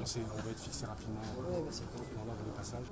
On, va être fixé rapidement euh, dans l'ordre de passage.